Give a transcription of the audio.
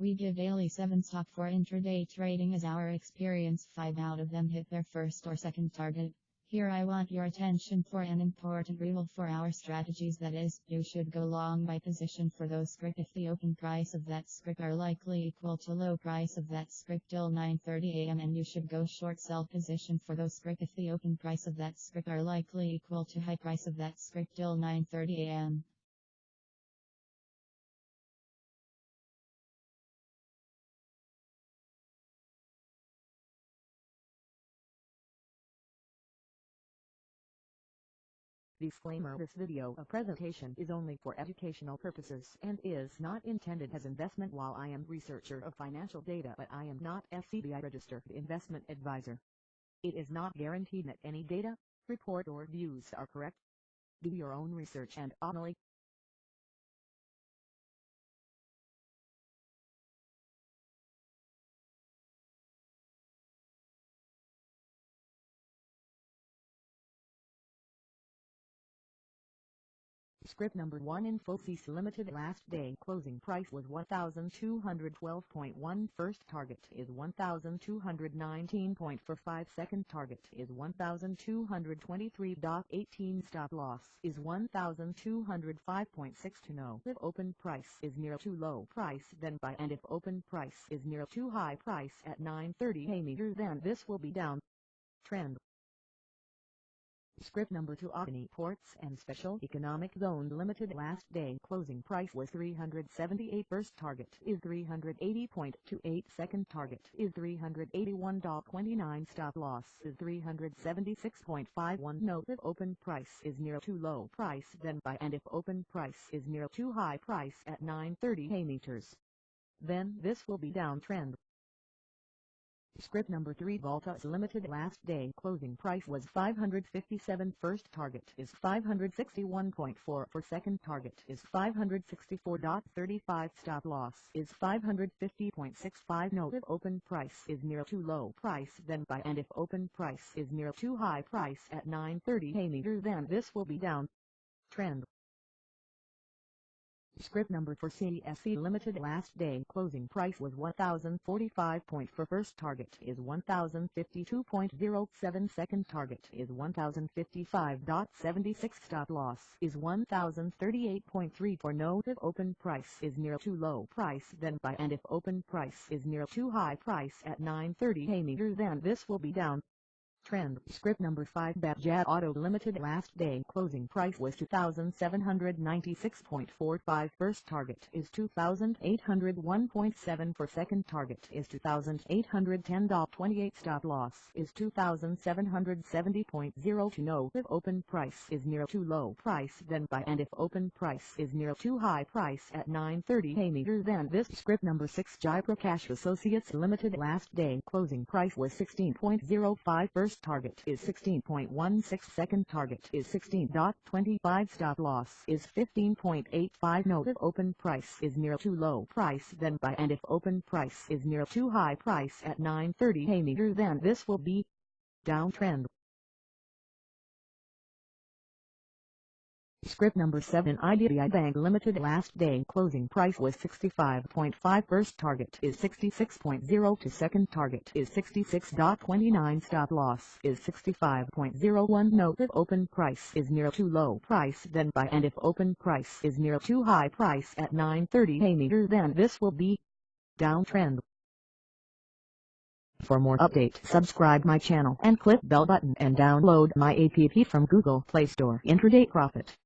We give daily 7 stock for intraday trading as our experience. 5 out of them hit their first or second target. Here I want your attention for an important rule for our strategies. That is, you should go long by position for those script if the open price of that script are likely equal to low price of that script till 9.30 am and you should go short sell position for those script if the open price of that script are likely equal to high price of that script till 9.30 Disclaimer This video a presentation is only for educational purposes and is not intended as investment while I am researcher of financial data but I am not SEBI registered investment advisor. It is not guaranteed that any data, report or views are correct. Do your own research and only Script number 1 in Infosys Limited last day. Closing price was 1212.1 first target is 1219.45 second target is 1223.18 stop loss is 1205.6 to know if open price is near too low price then buy. And if open price is near too high price at 930 a meter then this will be down. Trend Script number 2 Adani Ports and Special Economic Zone Limited last day closing price was 378 first target is 380.28 second target is 381.29 stop loss is 376.51 note if open price is near too low price then buy and if open price is near too high price at 930 hay meters then this will be downtrend Script number 3 Voltas Limited last day. Closing price was 557 first target is 561.4 for second target is 564.35 stop loss is 550.65 note if open price is near too low price then buy. And if open price is near too high price at 930 a meter then this will be down. Trend Script number for CSC Limited last day. Closing price was 1045 for first target is 1052.07 second target is 1055.76 stop loss is 1038.3 for note if open price is near too low price then buy and if open price is near too high price at 930 a meter then this will be down Trend. Script number 5 Bajaj Auto Limited last day. Closing price was 2796.45 first target is 2801.7 for second target is 2810.28 stop loss is 2770.0 to know if open price is near too low price then buy. And if open price is near too high price at 930 a meter then this script number 6 Jaiprakash Associates Limited last day. Closing price was 16.05 target is 16.16 second target is 16.25 stop loss is 15.85 note if open price is near too low price then buy and if open price is near too high price at 930 a meter then this will be downtrend Script number 7 IDBI Bank Limited last day closing price was 65.5 first target is 66.0 to second target is 66.29 stop loss is 65.01 note if open price is near too low price then buy and if open price is near too high price at 930 a meter then this will be downtrend. For more update subscribe my channel and click bell button and download my app from Google Play Store Intraday Profit.